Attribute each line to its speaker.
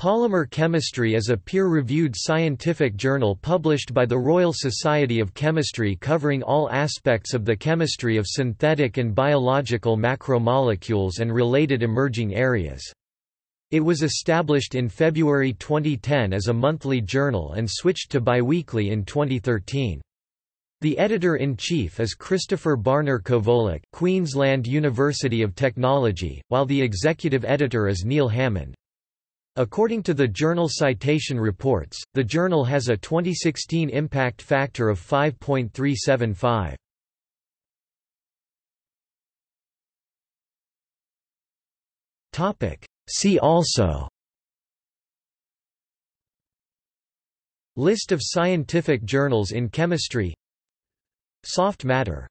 Speaker 1: Polymer Chemistry is a peer-reviewed scientific journal published by the Royal Society of Chemistry covering all aspects of the chemistry of synthetic and biological macromolecules and related emerging areas. It was established in February 2010 as a monthly journal and switched to biweekly in 2013. The editor-in-chief is Christopher Barner Kowollik Queensland University of Technology, while the executive editor is Neil Hammond. According to the journal Citation Reports, the journal has a 2016 impact factor of 5.375. Topic See also List of scientific journals in chemistry Soft matter